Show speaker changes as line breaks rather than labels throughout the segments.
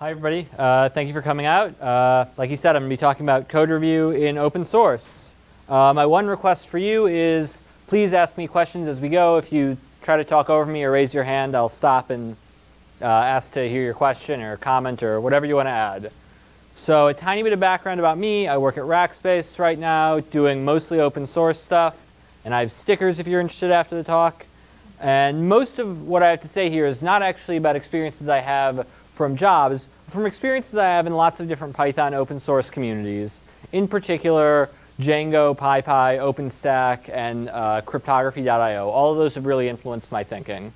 Hi everybody, uh, thank you for coming out. Uh, like you said, I'm going to be talking about code review in open source. Uh, my one request for you is please ask me questions as we go. If you try to talk over me or raise your hand, I'll stop and uh, ask to hear your question or comment or whatever you want to add. So a tiny bit of background about me. I work at Rackspace right now doing mostly open source stuff. And I have stickers if you're interested after the talk. And most of what I have to say here is not actually about experiences I have from jobs, from experiences I have in lots of different Python open source communities. In particular, Django, PyPy, OpenStack, and uh, Cryptography.io. All of those have really influenced my thinking.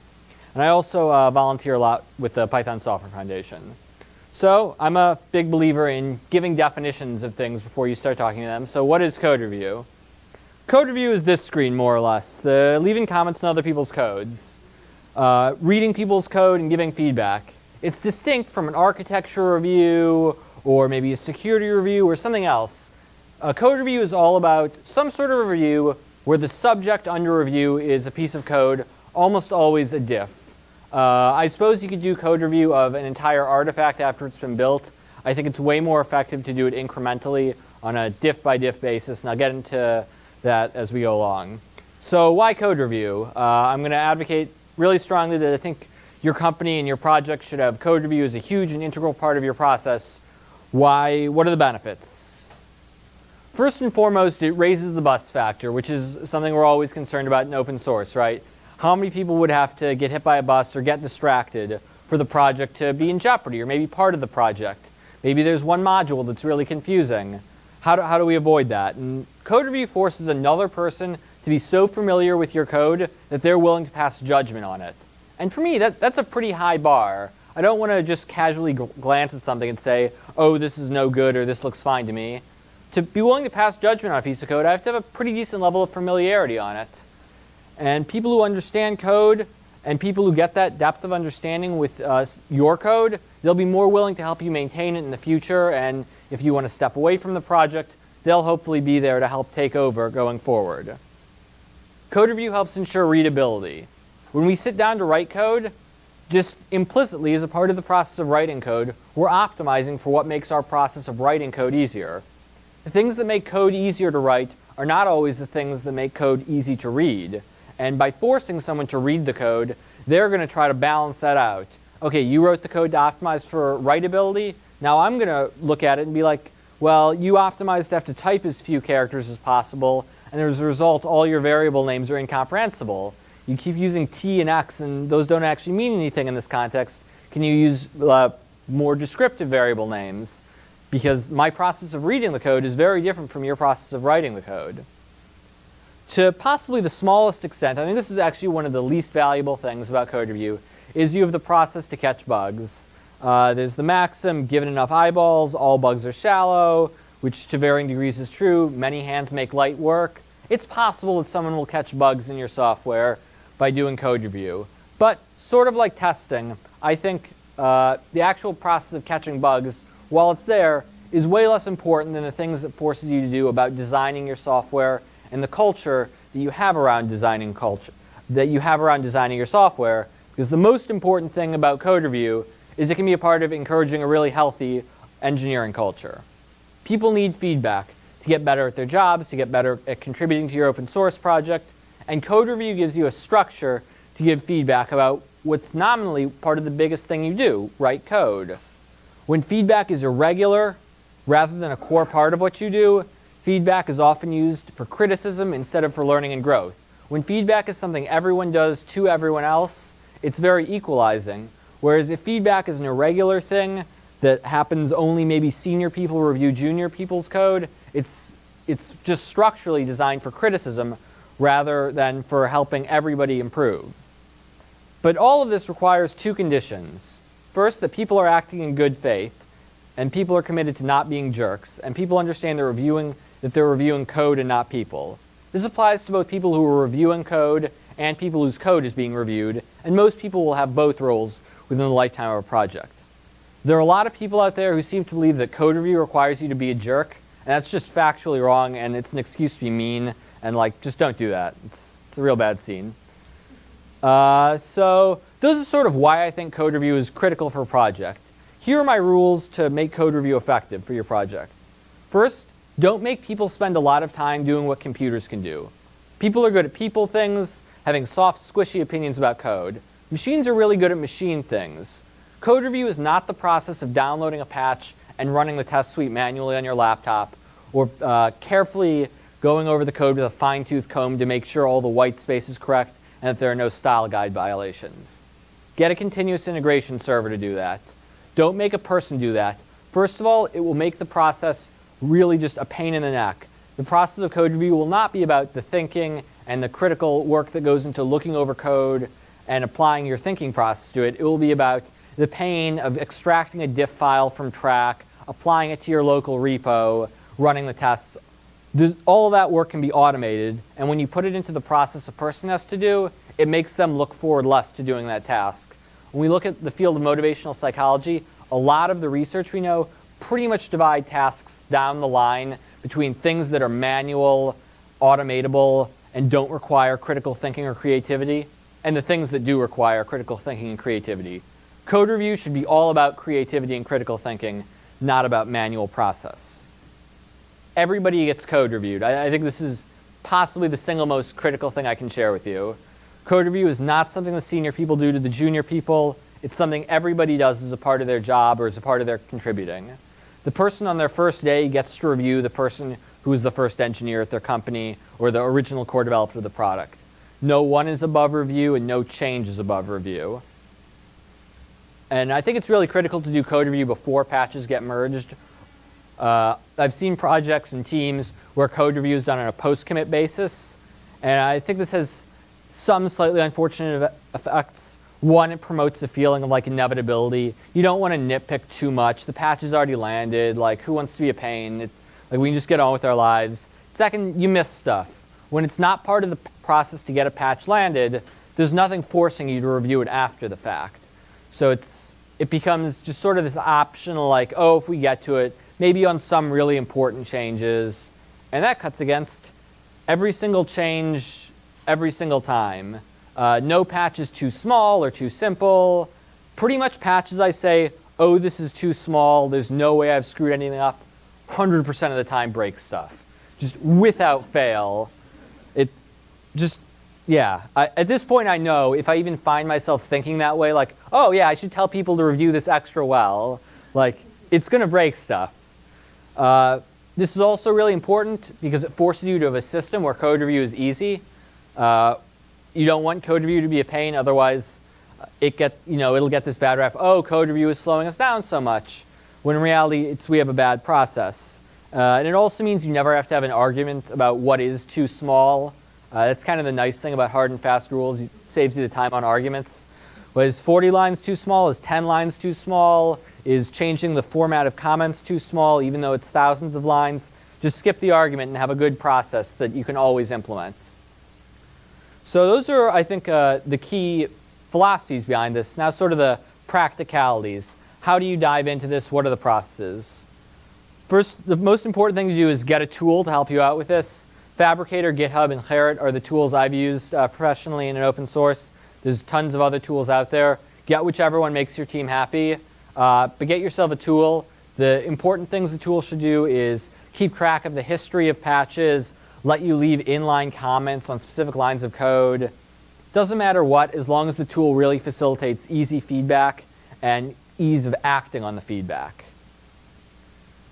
And I also uh, volunteer a lot with the Python Software Foundation. So I'm a big believer in giving definitions of things before you start talking to them. So what is code review? Code review is this screen, more or less. The leaving comments on other people's codes. Uh, reading people's code and giving feedback. It's distinct from an architecture review or maybe a security review or something else. A code review is all about some sort of review where the subject under review is a piece of code, almost always a diff. Uh, I suppose you could do code review of an entire artifact after it's been built. I think it's way more effective to do it incrementally on a diff by diff basis, and I'll get into that as we go along. So why code review? Uh, I'm going to advocate really strongly that I think your company and your project should have code review as a huge and integral part of your process. Why? What are the benefits? First and foremost, it raises the bus factor, which is something we're always concerned about in open source, right? how many people would have to get hit by a bus or get distracted for the project to be in jeopardy or maybe part of the project. Maybe there's one module that's really confusing. How do, how do we avoid that? And code review forces another person to be so familiar with your code that they're willing to pass judgment on it. And for me, that, that's a pretty high bar. I don't want to just casually glance at something and say, oh, this is no good or this looks fine to me. To be willing to pass judgment on a piece of code, I have to have a pretty decent level of familiarity on it. And people who understand code and people who get that depth of understanding with uh, your code, they'll be more willing to help you maintain it in the future. And if you want to step away from the project, they'll hopefully be there to help take over going forward. Code review helps ensure readability. When we sit down to write code, just implicitly as a part of the process of writing code, we're optimizing for what makes our process of writing code easier. The things that make code easier to write are not always the things that make code easy to read. And by forcing someone to read the code, they're going to try to balance that out. Okay, you wrote the code to optimize for writability. Now I'm going to look at it and be like, well, you optimized to have to type as few characters as possible, and as a result, all your variable names are incomprehensible. You keep using t and x, and those don't actually mean anything in this context. Can you use uh, more descriptive variable names? Because my process of reading the code is very different from your process of writing the code to possibly the smallest extent, I think this is actually one of the least valuable things about code review, is you have the process to catch bugs. Uh, there's the maxim, given enough eyeballs, all bugs are shallow, which to varying degrees is true. Many hands make light work. It's possible that someone will catch bugs in your software by doing code review. But sort of like testing, I think uh, the actual process of catching bugs, while it's there, is way less important than the things it forces you to do about designing your software and the culture that you have around designing culture, that you have around designing your software. Because the most important thing about code review is it can be a part of encouraging a really healthy engineering culture. People need feedback to get better at their jobs, to get better at contributing to your open source project. And code review gives you a structure to give feedback about what's nominally part of the biggest thing you do, write code. When feedback is irregular, rather than a core part of what you do, Feedback is often used for criticism instead of for learning and growth. When feedback is something everyone does to everyone else, it's very equalizing. Whereas if feedback is an irregular thing that happens only maybe senior people review junior people's code, it's, it's just structurally designed for criticism rather than for helping everybody improve. But all of this requires two conditions. First, that people are acting in good faith, and people are committed to not being jerks, and people understand they're reviewing that they're reviewing code and not people. This applies to both people who are reviewing code and people whose code is being reviewed, and most people will have both roles within the lifetime of a project. There are a lot of people out there who seem to believe that code review requires you to be a jerk, and that's just factually wrong, and it's an excuse to be mean, and like, just don't do that. It's, it's a real bad scene. Uh, so those are sort of why I think code review is critical for a project. here are my rules to make code review effective for your project. First, don't make people spend a lot of time doing what computers can do. People are good at people things, having soft, squishy opinions about code. Machines are really good at machine things. Code review is not the process of downloading a patch and running the test suite manually on your laptop, or uh, carefully going over the code with a fine-tooth comb to make sure all the white space is correct and that there are no style guide violations. Get a continuous integration server to do that. Don't make a person do that. First of all, it will make the process really just a pain in the neck. The process of code review will not be about the thinking and the critical work that goes into looking over code and applying your thinking process to it. It will be about the pain of extracting a diff file from Trac, applying it to your local repo, running the tests, this, all that work can be automated, and when you put it into the process a person has to do, it makes them look forward less to doing that task. When we look at the field of motivational psychology, a lot of the research we know pretty much divide tasks down the line between things that are manual, automatable, and don't require critical thinking or creativity, and the things that do require critical thinking and creativity. Code review should be all about creativity and critical thinking, not about manual process everybody gets code reviewed. I, I, think this is possibly the single most critical thing I can share with you. Code review is not something the senior people do to the junior people. It's something everybody does as a part of their job or as a part of their contributing. The person on their first day gets to review the person who is the first engineer at their company or the original core developer of the product. No one is above review and no change is above review. And I think it's really critical to do code review before patches get merged uh, I've seen projects and teams where code review is done on a post-commit basis, and I think this has some slightly unfortunate effects. One, it promotes a feeling of like inevitability. You don't want to nitpick too much. The patch has already landed. Like, who wants to be a pain? Like, we can just get on with our lives. Second, you miss stuff. When it's not part of the process to get a patch landed, there's nothing forcing you to review it after the fact. So it's, it becomes just sort of this optional, like, oh, if we get to it, maybe on some really important changes. And that cuts against every single change every single time. Uh, no patch is too small or too simple. Pretty much patches I say, oh, this is too small. There's no way I've screwed anything up. 100% of the time break stuff. Just without fail. It just, yeah. I, at this point I know if I even find myself thinking that way, like, oh yeah, I should tell people to review this extra well. Like, it's going to break stuff. Uh, this is also really important because it forces you to have a system where code review is easy. Uh, you don't want code review to be a pain, otherwise uh, it get, you know, it'll get this bad rap, oh, code review is slowing us down so much, when in reality it's we have a bad process. Uh, and it also means you never have to have an argument about what is too small. Uh, that's kind of the nice thing about hard and fast rules. It saves you the time on arguments. Was 40 lines too small? Is 10 lines too small? Is changing the format of comments too small, even though it's thousands of lines? Just skip the argument and have a good process that you can always implement. So those are, I think, uh, the key philosophies behind this. Now sort of the practicalities. How do you dive into this? What are the processes? First, the most important thing to do is get a tool to help you out with this. Phabricator, GitHub, and Gerrit are the tools I've used uh, professionally in an open source. There's tons of other tools out there. Get whichever one makes your team happy. Uh, but get yourself a tool. The important things the tool should do is keep track of the history of patches, let you leave inline comments on specific lines of code. Doesn't matter what, as long as the tool really facilitates easy feedback and ease of acting on the feedback.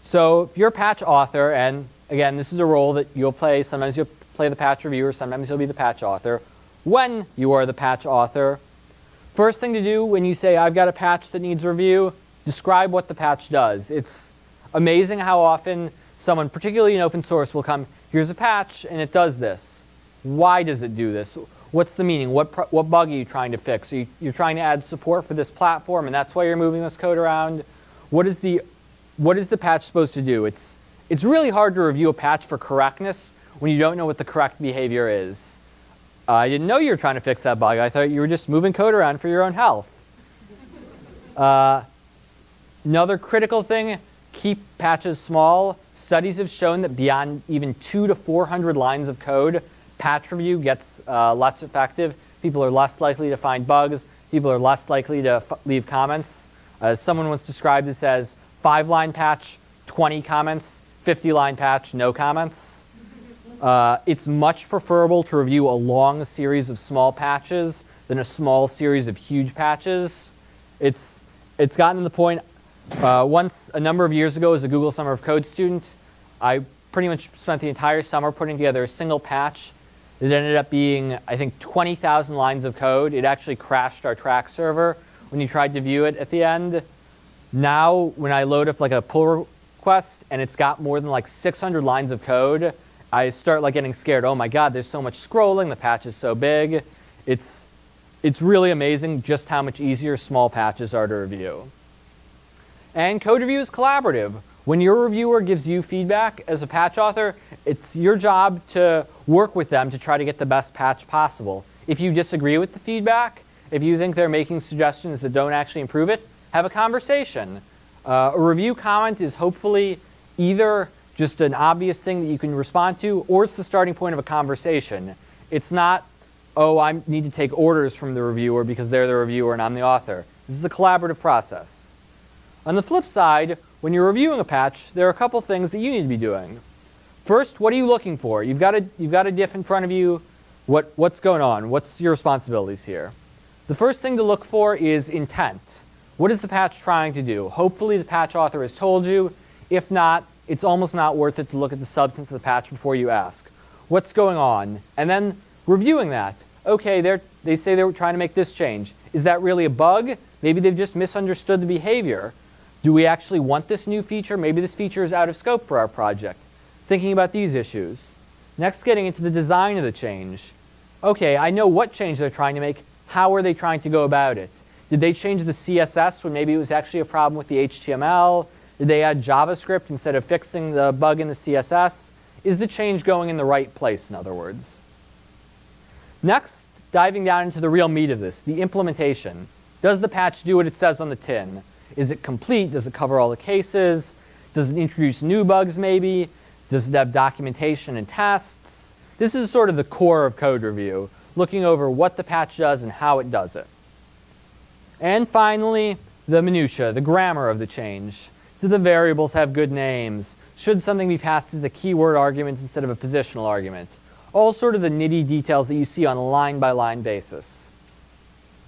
So if you're a patch author, and again, this is a role that you'll play. Sometimes you'll play the patch reviewer, sometimes you'll be the patch author. When you are the patch author, First thing to do when you say, I've got a patch that needs review, describe what the patch does. It's amazing how often someone, particularly in open source, will come, here's a patch and it does this. Why does it do this? What's the meaning? What, what bug are you trying to fix? Are you, you're trying to add support for this platform and that's why you're moving this code around? What is the, what is the patch supposed to do? It's, it's really hard to review a patch for correctness when you don't know what the correct behavior is. Uh, I didn't know you were trying to fix that bug. I thought you were just moving code around for your own health. Uh, another critical thing, keep patches small. Studies have shown that beyond even two to 400 lines of code, patch review gets uh, less effective. People are less likely to find bugs. People are less likely to leave comments. Uh, someone once described this as five line patch, 20 comments, 50 line patch, no comments. Uh, it's much preferable to review a long series of small patches than a small series of huge patches. It's, it's gotten to the point, uh, once a number of years ago as a Google Summer of Code student, I pretty much spent the entire summer putting together a single patch It ended up being, I think, 20,000 lines of code. It actually crashed our Trac server when you tried to view it at the end. Now, when I load up like a pull request and it's got more than like 600 lines of code, I start like getting scared. Oh my God, there's so much scrolling. The patch is so big. It's, it's really amazing just how much easier small patches are to review. And code review is collaborative. When your reviewer gives you feedback as a patch author, it's your job to work with them to try to get the best patch possible. If you disagree with the feedback, if you think they're making suggestions that don't actually improve it, have a conversation. Uh, a review comment is hopefully either just an obvious thing that you can respond to, or it's the starting point of a conversation. It's not, oh, I need to take orders from the reviewer because they're the reviewer and I'm the author. This is a collaborative process. On the flip side, when you're reviewing a patch, there are a couple things that you need to be doing. First, what are you looking for? You've got a, you've got a diff in front of you. What, what's going on? What's your responsibilities here? The first thing to look for is intent. What is the patch trying to do? Hopefully the patch author has told you. If not, it's almost not worth it to look at the substance of the patch before you ask. What's going on? And then reviewing that. Okay, they they say they were trying to make this change. Is that really a bug? Maybe they've just misunderstood the behavior. Do we actually want this new feature? Maybe this feature is out of scope for our project. Thinking about these issues. Next, getting into the design of the change. Okay, I know what change they're trying to make. How are they trying to go about it? Did they change the CSS when maybe it was actually a problem with the HTML? Did they add JavaScript instead of fixing the bug in the CSS? Is the change going in the right place, in other words? Next, diving down into the real meat of this, the implementation. Does the patch do what it says on the tin? Is it complete? Does it cover all the cases? Does it introduce new bugs maybe? Does it have documentation and tests? This is sort of the core of code review, looking over what the patch does and how it does it. And finally, the minutia, the grammar of the change. Do the variables have good names? Should something be passed as a keyword argument instead of a positional argument? All sort of the nitty details that you see on a line-by-line basis.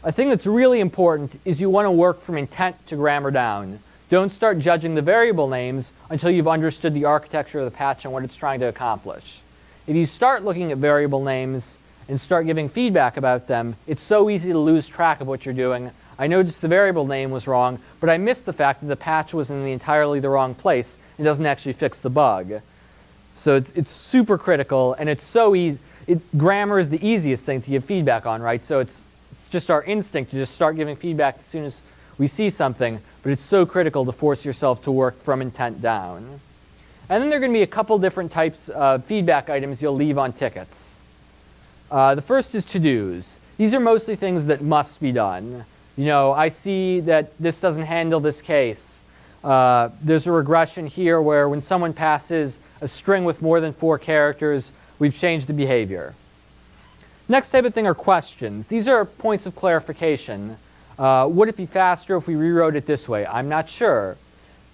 A thing that's really important is you want to work from intent to grammar down. Don't start judging the variable names until you've understood the architecture of the patch and what it's trying to accomplish. If you start looking at variable names and start giving feedback about them, it's so easy to lose track of what you're doing I noticed the variable name was wrong, but I missed the fact that the patch was in the entirely the wrong place and doesn't actually fix the bug. So it's, it's super critical, and it's so easy. It, grammar is the easiest thing to give feedback on, right? So it's, it's just our instinct to just start giving feedback as soon as we see something, but it's so critical to force yourself to work from intent down. And then there are going to be a couple different types of feedback items you'll leave on tickets. Uh, the first is to-dos. These are mostly things that must be done you know, I see that this doesn't handle this case. Uh, there's a regression here where when someone passes a string with more than four characters, we've changed the behavior. Next type of thing are questions. These are points of clarification. Uh, would it be faster if we rewrote it this way? I'm not sure.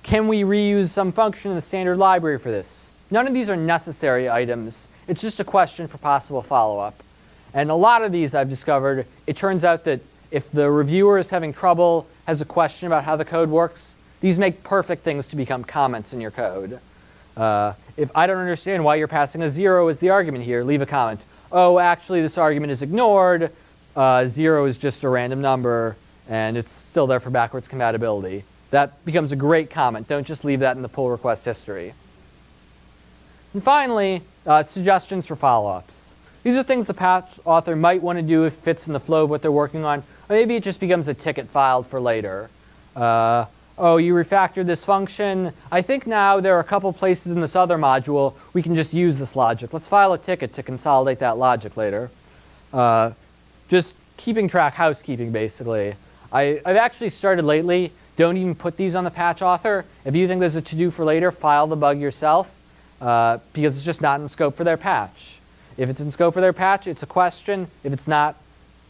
Can we reuse some function in the standard library for this? None of these are necessary items. It's just a question for possible follow-up. And a lot of these I've discovered, it turns out that if the reviewer is having trouble, has a question about how the code works, these make perfect things to become comments in your code. Uh, if I don't understand why you're passing a zero as the argument here, leave a comment. Oh, actually, this argument is ignored. Uh, zero is just a random number, and it's still there for backwards compatibility. That becomes a great comment. Don't just leave that in the pull request history. And finally, uh, suggestions for follow-ups. These are things the patch author might want to do if it fits in the flow of what they're working on, Or maybe it just becomes a ticket filed for later. Uh, oh, you refactored this function. I think now there are a couple places in this other module we can just use this logic. Let's file a ticket to consolidate that logic later. Uh, just keeping track, housekeeping basically. I, I've actually started lately, don't even put these on the patch author. If you think there's a to-do for later, file the bug yourself uh, because it's just not in scope for their patch. If it's in scope for their patch, it's a question. If it's not,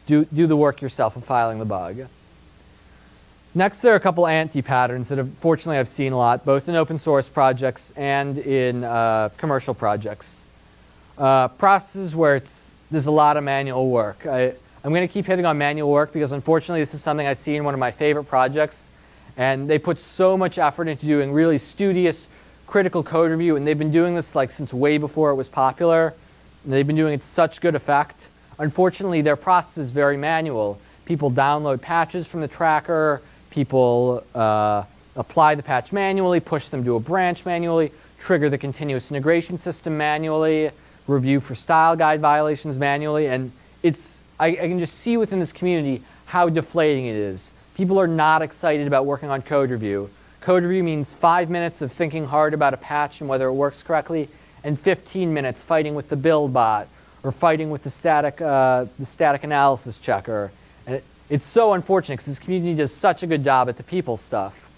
do, do the work yourself of filing the bug. Next, there are a couple anti-patterns that unfortunately I've seen a lot, both in open source projects and in uh, commercial projects. Uh, processes where it's, there's a lot of manual work. I, I'm going to keep hitting on manual work because unfortunately this is something I see in one of my favorite projects. And they put so much effort into doing really studious, critical code review. And they've been doing this like since way before it was popular. And they've been doing it to such good effect. Unfortunately, their process is very manual. People download patches from the tracker. People uh, apply the patch manually, push them to a branch manually, trigger the continuous integration system manually, review for style guide violations manually. And it's, I, I can just see within this community how deflating it is. People are not excited about working on code review. Code review means five minutes of thinking hard about a patch and whether it works correctly, and 15 minutes fighting with the build bot or fighting with the static, uh, the static analysis checker. And it, it's so unfortunate because this community does such a good job at the people stuff.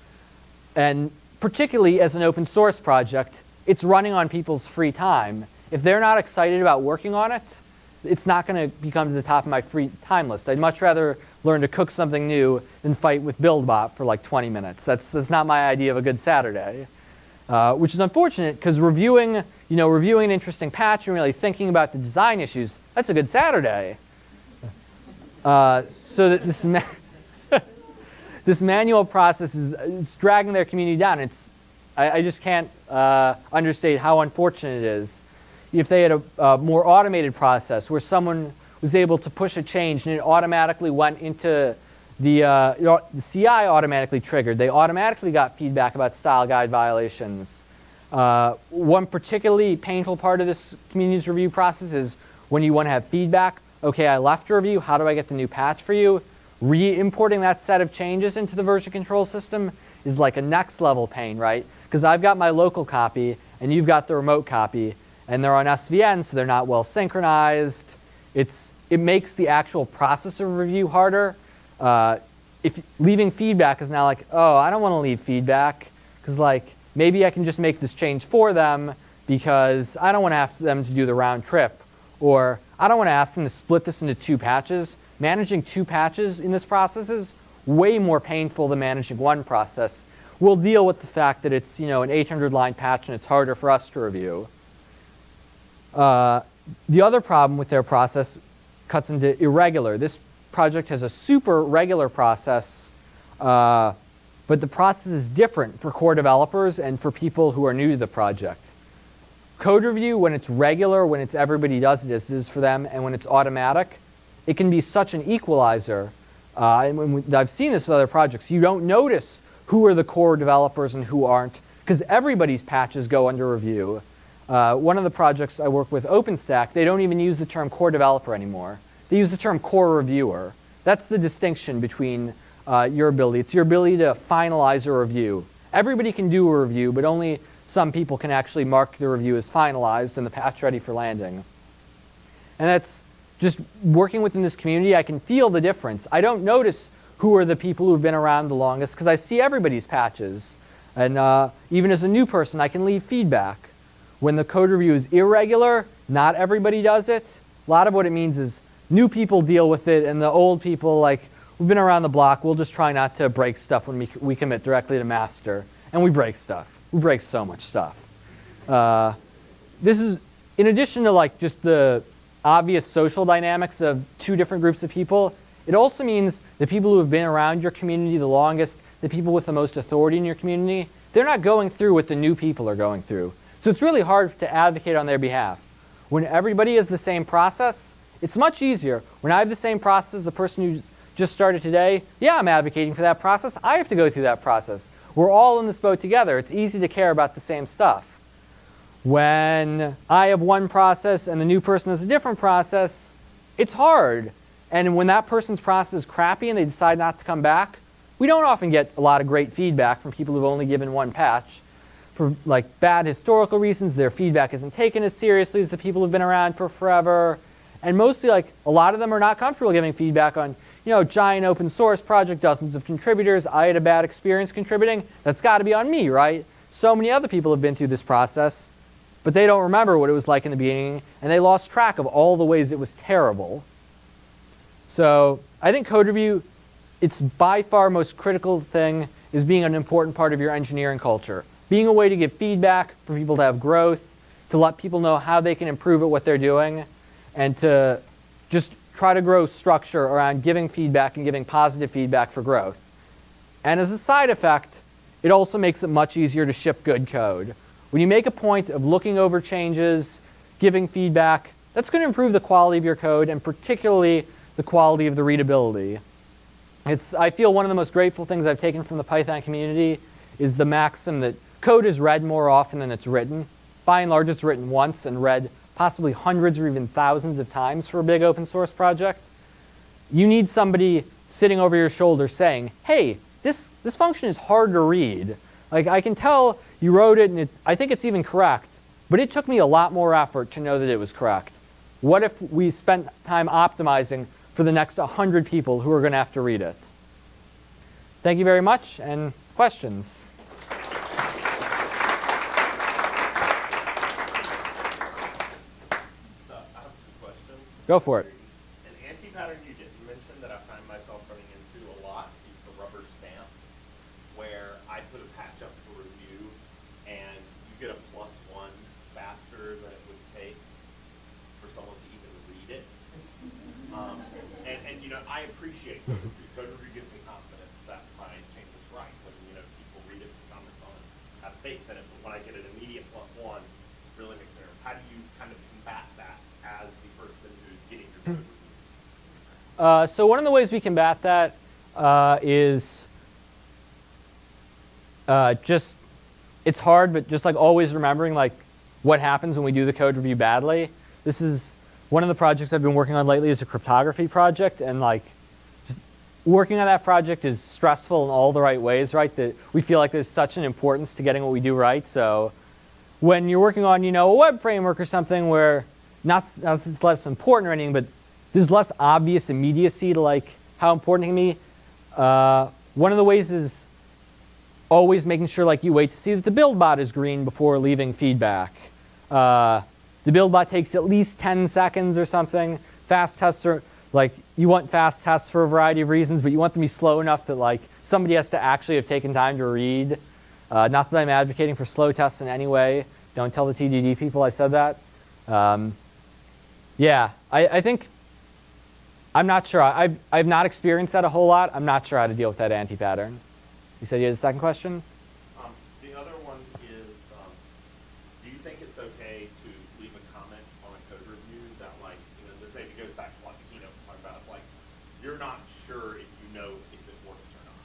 And particularly as an open source project, it's running on people's free time. If they're not excited about working on it, it's not going to become to the top of my free time list. I'd much rather learn to cook something new than fight with BuildBot for like 20 minutes. That's, that's not my idea of a good Saturday. Uh, which is unfortunate because reviewing, you know, reviewing an interesting patch and really thinking about the design issues, that's a good Saturday. Uh, so that this, ma this manual process is dragging their community down. It's, I, I just can't uh, understate how unfortunate it is. If they had a, a more automated process where someone was able to push a change and it automatically went into the, uh, the CI automatically triggered. They automatically got feedback about style guide violations. Uh, one particularly painful part of this community's review process is when you want to have feedback. Okay, I left a review. How do I get the new patch for you? Re-importing that set of changes into the version control system is like a next level pain, right? Because I've got my local copy and you've got the remote copy and they're on SVN, so they're not well synchronized. It's, it makes the actual process of review harder uh, if leaving feedback is now like, oh, I don't want to leave feedback because like maybe I can just make this change for them because I don't want to ask them to do the round trip or I don't want to ask them to split this into two patches. Managing two patches in this process is way more painful than managing one process. We'll deal with the fact that it's you know an 800 line patch and it's harder for us to review. Uh, the other problem with their process cuts into irregular. This project has a super regular process, uh, but the process is different for core developers and for people who are new to the project. Code review, when it's regular, when it's everybody does it, is for them, and when it's automatic, it can be such an equalizer. Uh, and I've seen this with other projects. You don't notice who are the core developers and who aren't, because everybody's patches go under review. Uh, one of the projects I work with, OpenStack, they don't even use the term core developer anymore. They use the term core reviewer. That's the distinction between uh, your ability. It's your ability to finalize a review. Everybody can do a review, but only some people can actually mark the review as finalized and the patch ready for landing. And that's just working within this community, I can feel the difference. I don't notice who are the people who've been around the longest because I see everybody's patches. And uh, even as a new person, I can leave feedback. When the code review is irregular, not everybody does it. A lot of what it means is new people deal with it, and the old people, like, we've been around the block, we'll just try not to break stuff when we, we commit directly to master. And we break stuff. We break so much stuff. Uh, this is, in addition to like just the obvious social dynamics of two different groups of people, it also means the people who have been around your community the longest, the people with the most authority in your community, they're not going through what the new people are going through. So it's really hard to advocate on their behalf. When everybody is the same process, it's much easier. When I have the same process as the person who just started today, yeah, I'm advocating for that process. I have to go through that process. We're all in this boat together. It's easy to care about the same stuff. When I have one process and the new person has a different process, it's hard. And when that person's process is crappy and they decide not to come back, we don't often get a lot of great feedback from people who've only given one patch. For like bad historical reasons, their feedback isn't taken as seriously as the people who've been around for forever. And mostly, like, a lot of them are not comfortable giving feedback on, you know, giant open source project, dozens of contributors. I had a bad experience contributing. That's got to be on me, right? So many other people have been through this process, but they don't remember what it was like in the beginning, and they lost track of all the ways it was terrible. So I think code review it's by far most critical thing is being an important part of your engineering culture. Being a way to give feedback for people to have growth, to let people know how they can improve at what they're doing, and to just try to grow structure around giving feedback and giving positive feedback for growth. And as a side effect, it also makes it much easier to ship good code. When you make a point of looking over changes, giving feedback, that's going to improve the quality of your code and particularly the quality of the readability. It's, I feel one of the most grateful things I've taken from the Python community is the maxim that code is read more often than it's written. By and large, it's written once and read possibly hundreds or even thousands of times for a big open source project. You need somebody sitting over your shoulder saying, hey, this, this function is hard to read. Like I can tell you wrote it and it, I think it's even correct, but it took me a lot more effort to know that it was correct. What if we spent time optimizing for the next 100 people who are going to have to read it? Thank you very much, and questions? Go for it.
An anti-pattern you just mentioned that I find myself running into a lot is the rubber stamp, where I put a patch up for review and you get a plus one faster than it would take for someone to even read it. Um, and, and, you know, I appreciate code review. Code review gives me confidence that my change is right. When, you know, people read it, comments on it, have faith in it. But when I get an immediate plus one, it really makes me nervous. How do you kind of combat that as the person who's getting your code reviewed?
Uh, so one of the ways we combat that uh, is uh, just, it's hard, but just like always remembering like what happens when we do the code review badly. This is one of the projects I've been working on lately is a cryptography project, and like working on that project is stressful in all the right ways, right? That we feel like there's such an importance to getting what we do right. So when you're working on, you know, a web framework or something where not, not that it's less important or anything, but there's less obvious immediacy to like how important it can be. Uh, one of the ways is always making sure like you wait to see that the build bot is green before leaving feedback. Uh, the build bot takes at least 10 seconds or something. Fast tests are like you want fast tests for a variety of reasons, but you want them to be slow enough that like somebody has to actually have taken time to read. Uh, not that I'm advocating for slow tests in any way. Don't tell the TDD people I said that. Um, yeah, I, I think I'm not sure. I've, I've not experienced that a whole lot. I'm not sure how to deal with that anti-pattern. You said you had a second question?
Um, the other one is, um, do you think it's okay to leave a comment on a code review that like, you know, this maybe goes back to what the keynote talking about, like, you're not sure if you know if it works or not,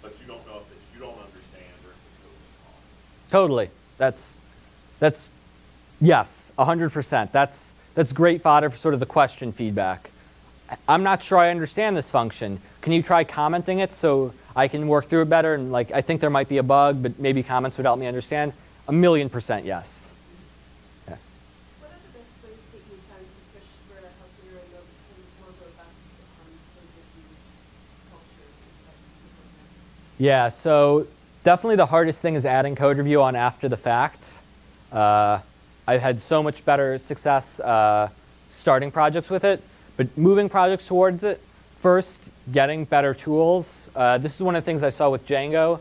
but you don't know if it's, you don't understand or if the code is wrong.
Totally. That's, that's yes, 100%. That's, that's great fodder for sort of the question feedback. I'm not sure I understand this function. Can you try commenting it so I can work through it better? And like, I think there might be a bug, but maybe comments would help me understand. A million percent yes. Yeah.
What are the best ways that you found to push for helping your remote become more robust on code review culture inside the program?
Yeah, so definitely the hardest thing is adding code review on after the fact. Uh, I've had so much better success uh, starting projects with it, but moving projects towards it, first, getting better tools. Uh, this is one of the things I saw with Django.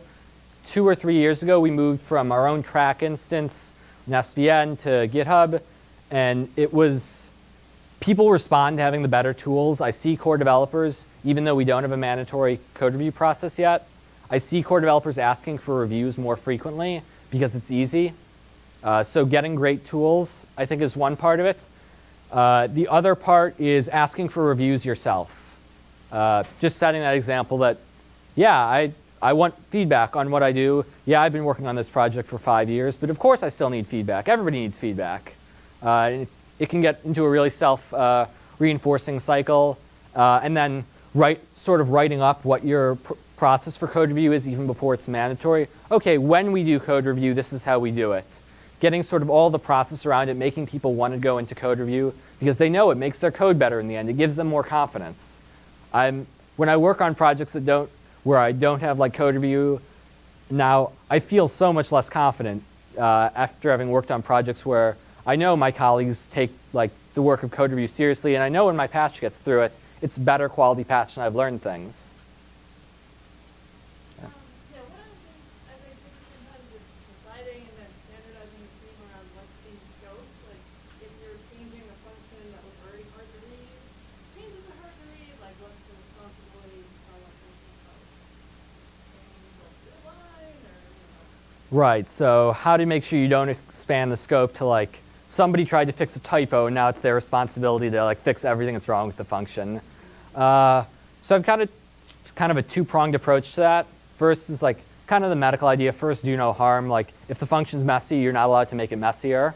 Two or three years ago, we moved from our own Trac instance, NestVN, to GitHub, and it was, people respond to having the better tools. I see core developers, even though we don't have a mandatory code review process yet, I see core developers asking for reviews more frequently because it's easy. Uh, so getting great tools, I think, is one part of it. Uh, the other part is asking for reviews yourself. Uh, just setting that example that, yeah, I, I want feedback on what I do. Yeah, I've been working on this project for five years, but of course I still need feedback. Everybody needs feedback. Uh, it, can get into a really self-reinforcing cycle. Uh, and then write, sort of writing up what your pr process for code review is even before it's mandatory. Okay, when we do code review, this is how we do it getting sort of all the process around it, making people want to go into code review because they know it makes their code better in the end. It gives them more confidence. I'm, when I work on projects that don't, where I don't have like code review, now I feel so much less confident uh, after having worked on projects where I know my colleagues take like the work of code review seriously, and I know when my patch gets through it, it's better quality patch and I've learned things. Right. So how to make sure you don't expand the scope to like somebody tried to fix a typo and now it's their responsibility to like fix everything that's wrong with the function. Uh, so I've got a kind of a two-pronged approach to that. First is like kind of the medical idea. First, do no harm. Like if the function's messy, you're not allowed to make it messier.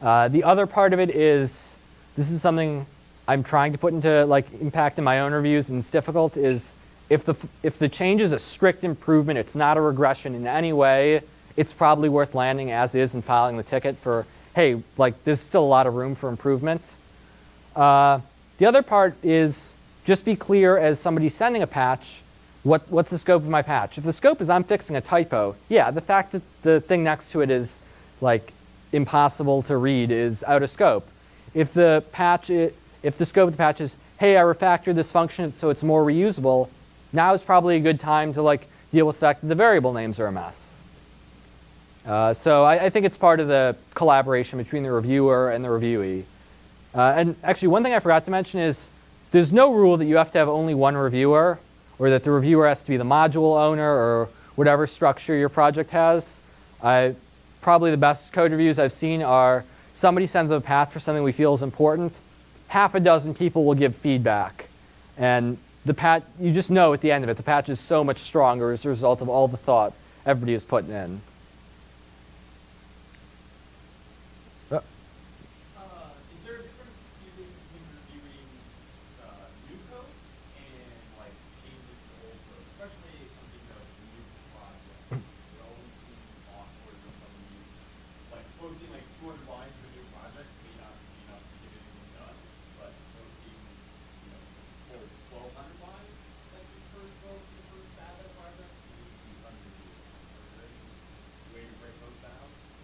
Uh, the other part of it is this is something I'm trying to put into like impact in my own reviews and it's difficult is if the, if the change is a strict improvement, it's not a regression in any way, it's probably worth landing as is and filing the ticket for, hey, like there's still a lot of room for improvement. Uh, the other part is just be clear as somebody sending a patch, what, what's the scope of my patch? If the scope is I'm fixing a typo, yeah, the fact that the thing next to it is like impossible to read is out of scope. If the patch, if the scope of the patch is, hey, I refactored this function so it's more reusable, now is probably a good time to like deal with the fact that the variable names are a mess. Uh, so I, I, think it's part of the collaboration between the reviewer and the reviewee. Uh, and actually, one thing I forgot to mention is there's no rule that you have to have only one reviewer or that the reviewer has to be the module owner or whatever structure your project has. Uh, probably the best code reviews I've seen are somebody sends a patch for something we feel is important. Half a dozen people will give feedback. And the patch, you just know at the end of it, the patch is so much stronger as a result of all the thought everybody is putting in.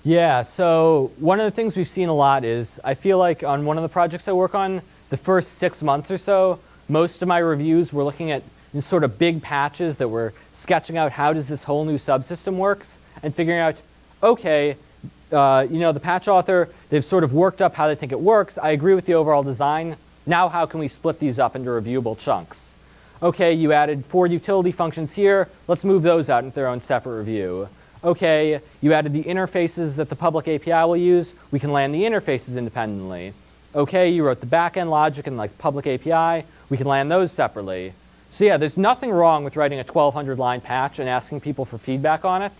Yeah, so one of the things we've seen a lot is I feel like on one of the projects I work on, the first six months or so, most of my reviews were looking at sort of big patches that were sketching out how does this whole new subsystem works and figuring out, okay, uh, you know, the patch author, they've sort of worked up how they think it works. I agree with the overall design. Now how can we split these up into reviewable chunks? Okay, you added four utility functions here. Let's move those out into their own separate review okay, you added the interfaces that the public API will use, we can land the interfaces independently. Okay, you wrote the backend logic and like public API, we can land those separately. So yeah, there's nothing wrong with writing a 1200 line patch and asking people for feedback on it.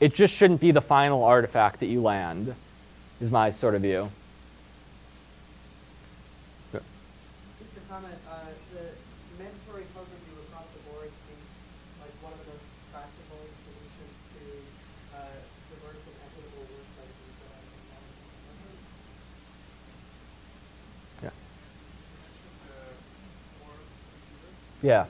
It just shouldn't be the final artifact that you land, is my sort of view.
Just a comment, uh, the mandatory code review across the board seems like one of the most practical solutions to uh, diverse and equitable workplaces that I've encountered.
Yeah.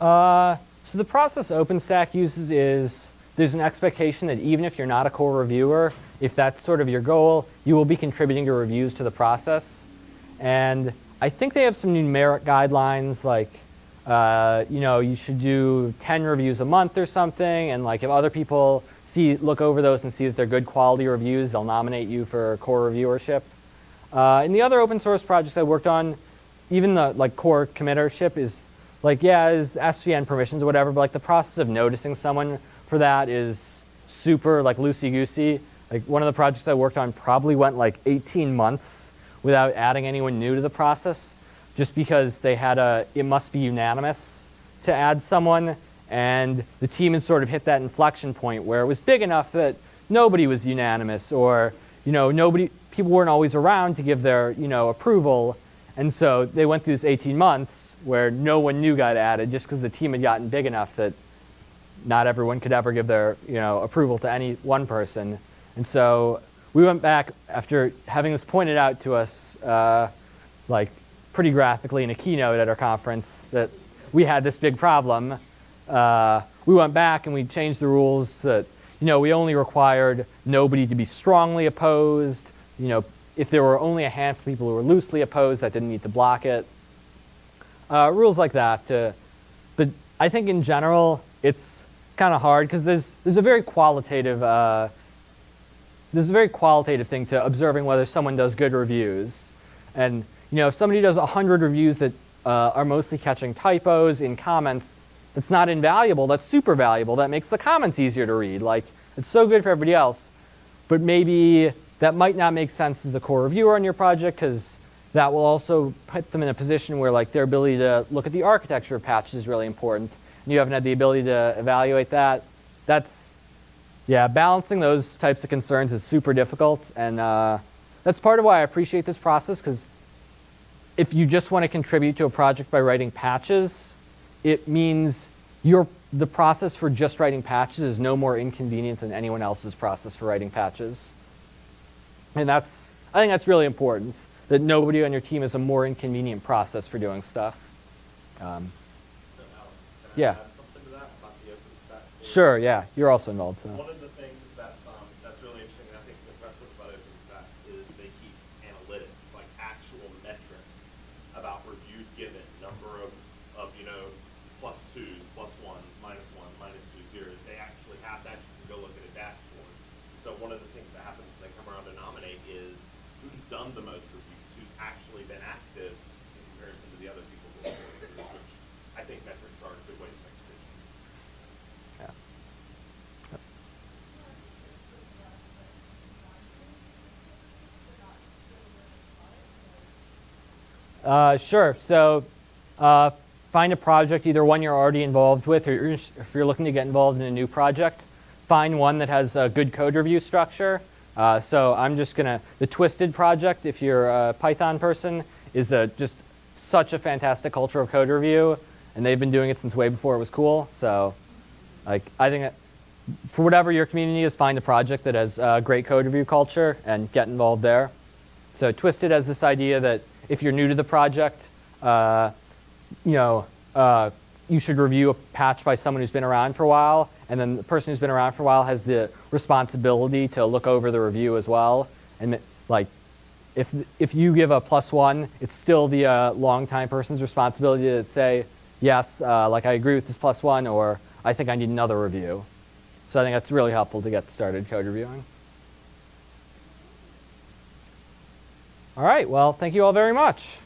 Uh, so the process OpenStack uses is there's an expectation that even if you're not a core reviewer, if that's sort of your goal, you will be contributing your reviews to the process. And I think they have some numeric guidelines like, uh, you know, you should do 10 reviews a month or something. And like if other people see, look over those and see that they're good quality reviews, they'll nominate you for core reviewership. Uh, in the other open source projects I worked on, even the like core committership is like, yeah, is SVN permissions or whatever, but like the process of noticing someone for that is super like loosey-goosey. Like one of the projects I worked on probably went like 18 months without adding anyone new to the process just because they had a, it must be unanimous to add someone and the team had sort of hit that inflection point where it was big enough that nobody was unanimous or, you know, nobody, people weren't always around to give their, you know, approval and so they went through this 18 months where no one new got added just because the team had gotten big enough that not everyone could ever give their you know, approval to any one person. And so we went back after having this pointed out to us uh, like pretty graphically in a keynote at our conference that we had this big problem. Uh, we went back and we changed the rules that you know, we only required nobody to be strongly opposed. You know, if there were only a handful of people who were loosely opposed, that didn't need to block it. uh, rules like that. To, but I think in general, it's kind of hard because there's there's a very qualitative uh, there's a very qualitative thing to observing whether someone does good reviews. And you know, if somebody does 100 reviews that uh, are mostly catching typos in comments, that's not invaluable, that's super valuable. That makes the comments easier to read. Like, it's so good for everybody else. But maybe that might not make sense as a core reviewer on your project because that will also put them in a position where like their ability to look at the architecture of patches is really important. And you haven't had the ability to evaluate that. That's, yeah, balancing those types of concerns is super difficult. And uh, that's part of why I appreciate this process because if you just want to contribute to a project by writing patches, it means your, the process for just writing patches is no more inconvenient than anyone else's process for writing patches. And that's, I think that's really important, that nobody on your team has a more inconvenient process for doing stuff. Um, Yeah.
add something to that about the open stack? tool?
Sure, yeah, you're also involved, so.
One of the things that, um, that's really interesting, and I think impressive about OpenStack is they keep analytics, like actual metrics about reviews given, number of, of, you know, plus twos, plus ones, minus one, minus two zeros. They actually have that, you can go look at a dashboard. So one of the things that happens when they come around to nominate is who's done the most reviews, who's actually been active in comparison to the other people who are reviews, which I think metrics are a good way to make decisions.
Yeah. Uh, sure. So uh, find a project, either one you're already involved with, or if you're looking to get involved in a new project, find one that has a good code review structure. Uh, so I'm just gonna, the Twisted project, if you're a Python person, is a, just such a fantastic culture of code review, and they've been doing it since way before it was cool. So like, I think for whatever your community is, find a project that has uh, great code review culture and get involved there. So Twisted has this idea that if you're new to the project, uh, you know, uh, you should review a patch by someone who's been around for a while, and then the person who's been around for a while has the responsibility to look over the review as well. And like, if if you give a plus one, it's still the uh, longtime person's responsibility to say, yes, uh, like I agree with this plus one, or I think I need another review. So I think that's really helpful to get started code reviewing. All right, well, thank you all very much.